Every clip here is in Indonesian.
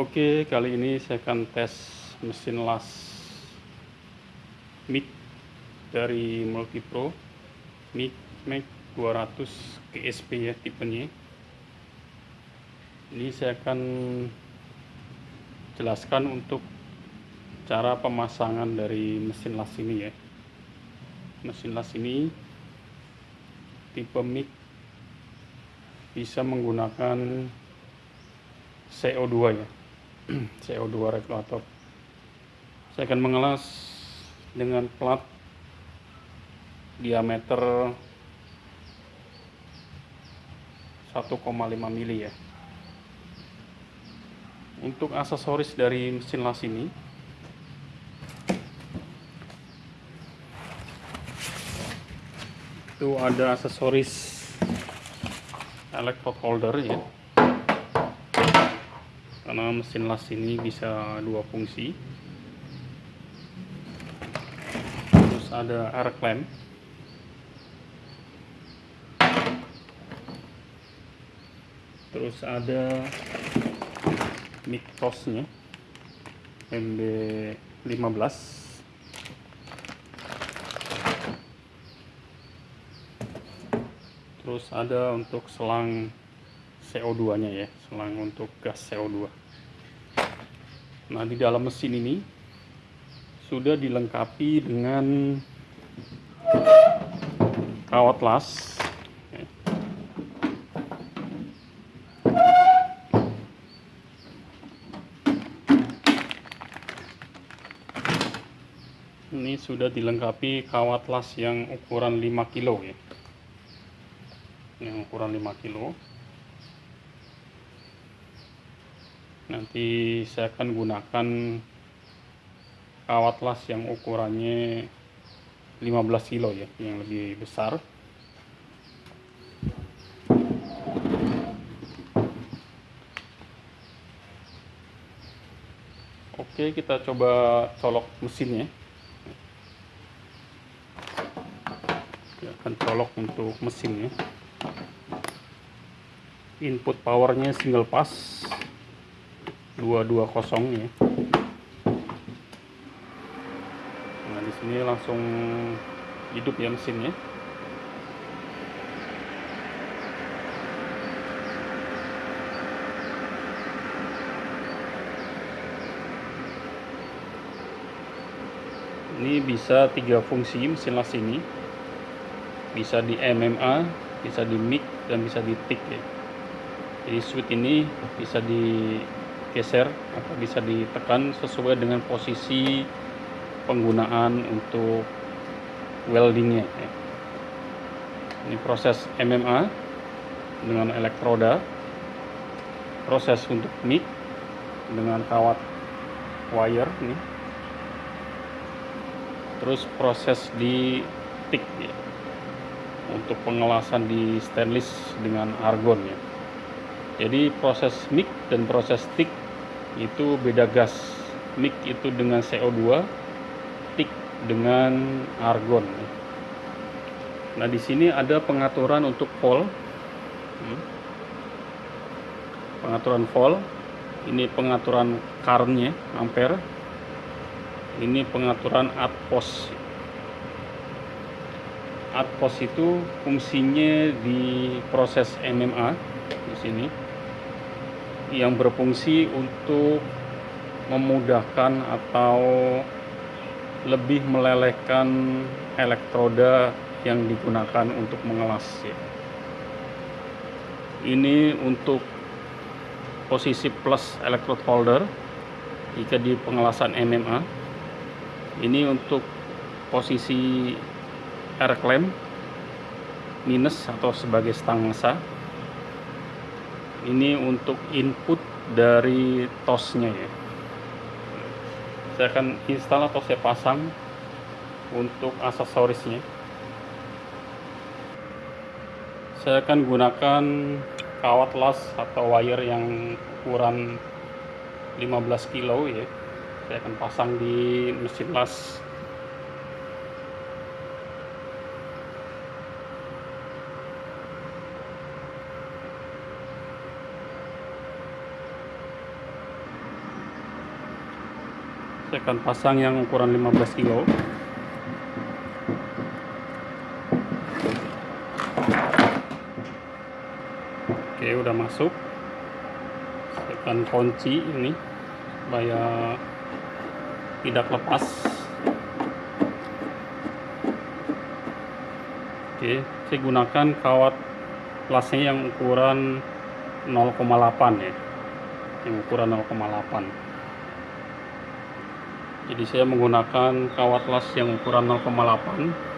Oke, kali ini saya akan tes mesin las mic dari Multipro mic Mac 200 GSP ya tipenya. Ini saya akan jelaskan untuk cara pemasangan dari mesin las ini ya. Mesin las ini tipe mic bisa menggunakan CO2 ya CO2 regulator. Saya akan mengelas dengan plat diameter 1,5 mili ya. Untuk aksesoris dari mesin las ini itu ada aksesoris electrode holder ya karena mesin las ini bisa dua fungsi. Terus ada air clamp. Terus ada mic tosnya MB15 terus ada untuk selang CO2 nya ya selang untuk gas CO2 nah di dalam mesin ini sudah dilengkapi dengan kawat las. Ini sudah dilengkapi kawat las yang ukuran 5 kilo ya. Yang ukuran 5 kilo nanti saya akan gunakan kawat las yang ukurannya 15 kilo ya yang lebih besar. Oke kita coba colok mesinnya kita akan colok untuk mesinnya input powernya single pass 220 ya. Nah di sini langsung hidup ya mesinnya ini bisa tiga fungsi mesin las ini. Bisa di MMA bisa di mic dan bisa di tick ya. Jadi switch ini bisa digeser atau bisa ditekan sesuai dengan posisi penggunaan untuk weldingnya ya. ini proses MMA dengan elektroda proses untuk mic dengan kawat wire ini terus proses di tick ya untuk pengelasan di stainless dengan argon ya jadi proses mic dan proses tick itu beda gas mic itu dengan CO2 tick dengan argon. Nah di sini ada pengaturan untuk volt. Hmm. pengaturan volt. Ini pengaturan currentnya ampere. Ini pengaturan atpos atpos itu fungsinya di proses MMA di sini yang berfungsi untuk memudahkan atau lebih melelehkan elektroda yang digunakan untuk mengelas ya. ini untuk posisi plus electrode holder jika di pengelasan MMA ini untuk posisi air clamp minus atau sebagai stangsa ini untuk input dari tosnya ya. Saya akan install atau saya pasang untuk aksesorisnya. Saya akan gunakan kawat las atau wire yang ukuran 15 kilo ya. Saya akan pasang di mesin las saya akan pasang yang ukuran 15 kilo. Oke udah masuk. Saya akan kunci ini supaya tidak lepas. Oke saya gunakan kawat lasnya yang ukuran 0,8 ya. Yang ukuran 0,8 jadi saya menggunakan kawat las yang ukuran 0,8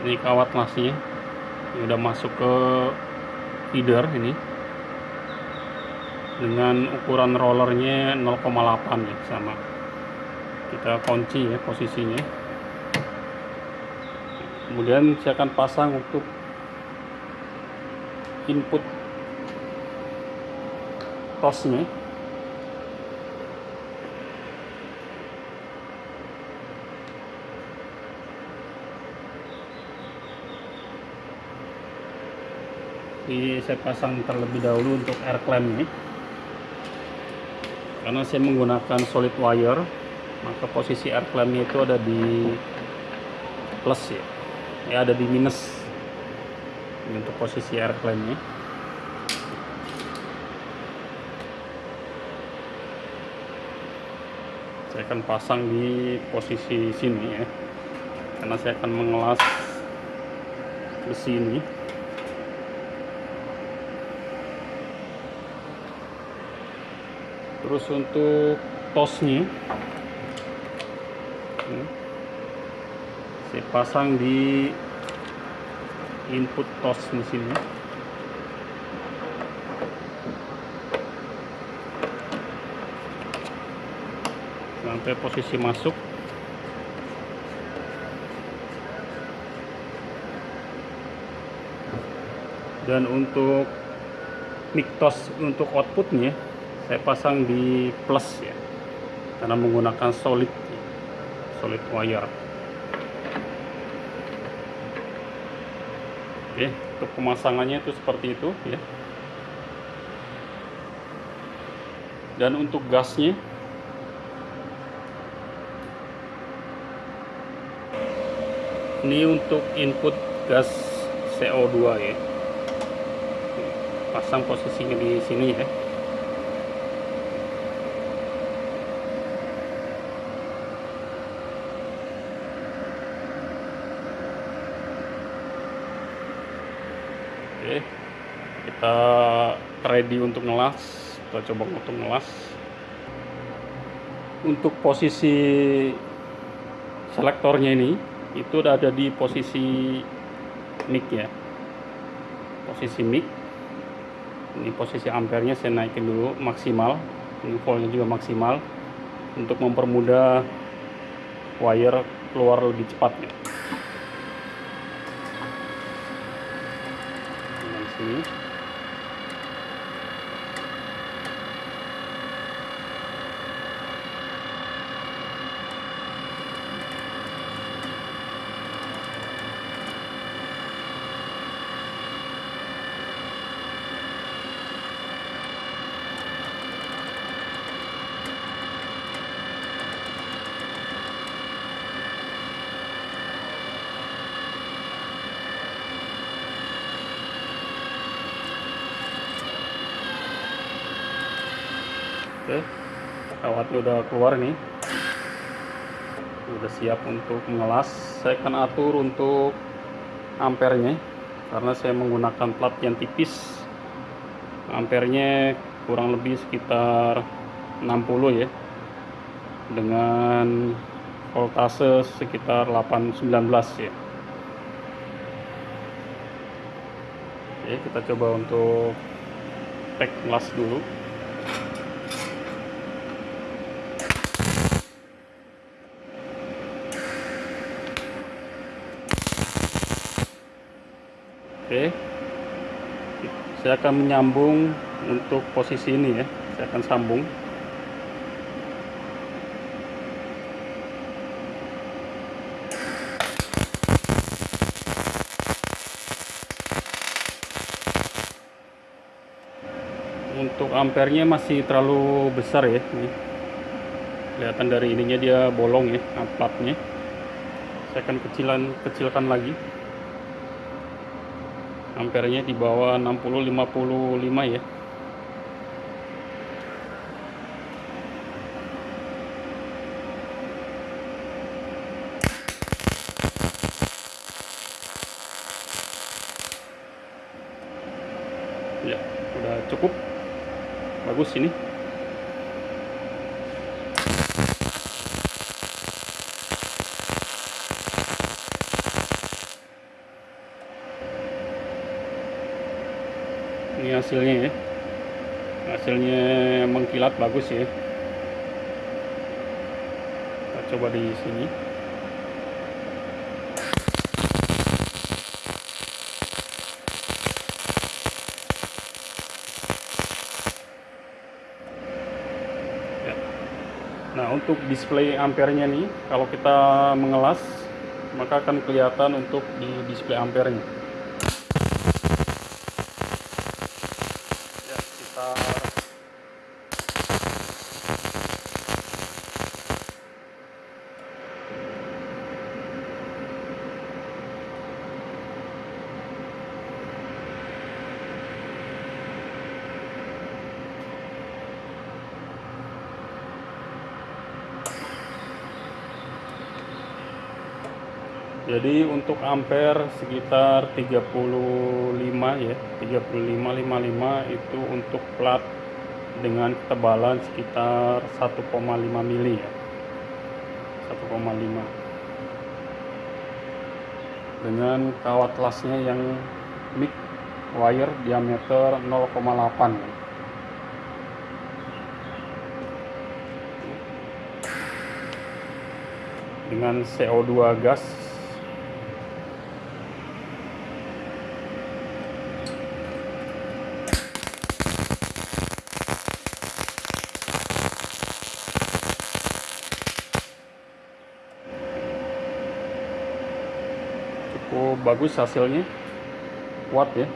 ini kawat lasnya. Ini udah masuk ke feeder ini. Dengan ukuran rollernya 0,8 ya sama. Kita kunci ya posisinya. Kemudian saya akan pasang untuk input tosnya jadi saya pasang terlebih dahulu untuk air clamp ini. Karena saya menggunakan solid wire maka posisi air clampnya itu ada di plus ya. Ya ada di minus. Ini untuk posisi air clampnya. Saya akan pasang di posisi sini ya. Karena saya akan mengelas besi ini terus untuk tosnya. Saya pasang di input tos sini. Sampai posisi masuk. Dan untuk mic tos untuk outputnya saya pasang di plus ya karena menggunakan solid solid wire. Oke untuk pemasangannya itu seperti itu ya. Dan untuk gasnya ini untuk input gas CO2 ya. Pasang posisinya di sini ya Oke, kita ready untuk ngelas. Kita coba untuk ngelas. Untuk posisi selektornya ini, itu ada di posisi mic ya. Posisi mic. Ini posisi ampernya saya naikin dulu maksimal. Ini voltnya juga maksimal untuk mempermudah wire keluar lebih cepat ya. sini Oke, kawatnya udah keluar nih. Udah siap untuk mengelas. Saya akan atur untuk ampernya karena saya menggunakan plat yang tipis. Ampernya kurang lebih sekitar 60 ya. Dengan voltase sekitar 819 ya. Oke, kita coba untuk pack las dulu. Oke. Saya akan menyambung untuk posisi ini ya. Saya akan sambung. Untuk ampernya masih terlalu besar ya. Ini kelihatan dari ininya dia bolong ya platnya saya akan kecilan kecilkan lagi ampernya di bawah 60 55 ya. Ya udah cukup. Bagus ini ini hasilnya ya. Hasilnya mengkilat bagus ya. Kita coba di sini. Ya. nah untuk display ampernya nih kalau kita mengelas maka akan kelihatan untuk di display ampernya jadi untuk ampere sekitar 35 ya 3555 itu untuk plat dengan ketebalan sekitar 1,5 mili ya. 1,5 dengan kawat lasnya yang mic wire diameter 0,8 dengan CO2 gas cukup bagus hasilnya. Kuat ya